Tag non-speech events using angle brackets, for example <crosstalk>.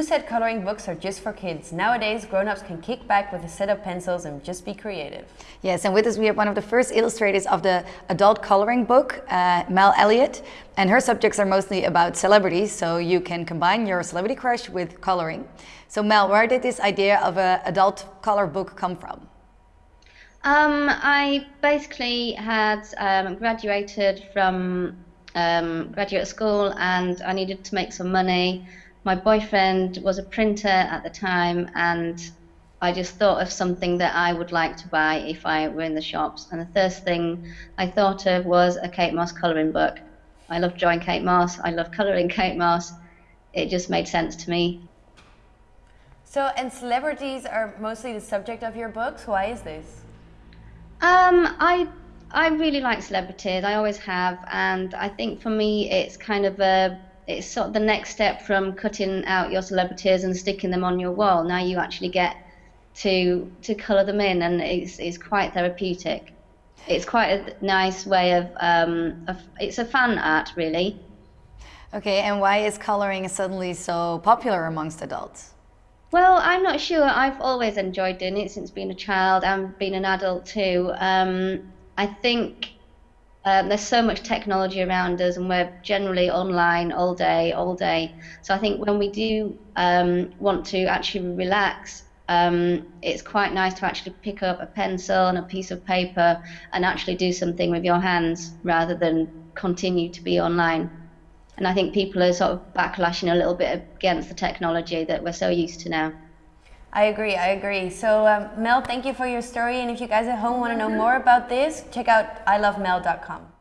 Who said coloring books are just for kids? Nowadays, grown-ups can kick back with a set of pencils and just be creative. Yes, and with us we have one of the first illustrators of the adult coloring book, uh, Mel Elliott, and her subjects are mostly about celebrities, so you can combine your celebrity crush with coloring. So Mel, where did this idea of an adult color book come from? Um, I basically had um, graduated from um, graduate school and I needed to make some money my boyfriend was a printer at the time and I just thought of something that I would like to buy if I were in the shops. And the first thing I thought of was a Kate Moss colouring book. I love drawing Kate Moss, I love colouring <laughs> Kate Moss. It just made sense to me. So, and celebrities are mostly the subject of your books. Why is this? Um, I I really like celebrities. I always have, and I think for me, it's kind of a it's sort of the next step from cutting out your celebrities and sticking them on your wall. Now you actually get to to colour them in, and it's it's quite therapeutic. It's quite a nice way of, um, of it's a fan art really. Okay, and why is colouring suddenly so popular amongst adults? Well, I'm not sure. I've always enjoyed doing it since being a child and being an adult too. Um, I think um, there's so much technology around us, and we're generally online all day, all day. So I think when we do um, want to actually relax, um, it's quite nice to actually pick up a pencil and a piece of paper and actually do something with your hands rather than continue to be online. And I think people are sort of backlashing a little bit against the technology that we're so used to now. I agree, I agree. So um, Mel, thank you for your story. And if you guys at home want to know more about this, check out ilovemel.com.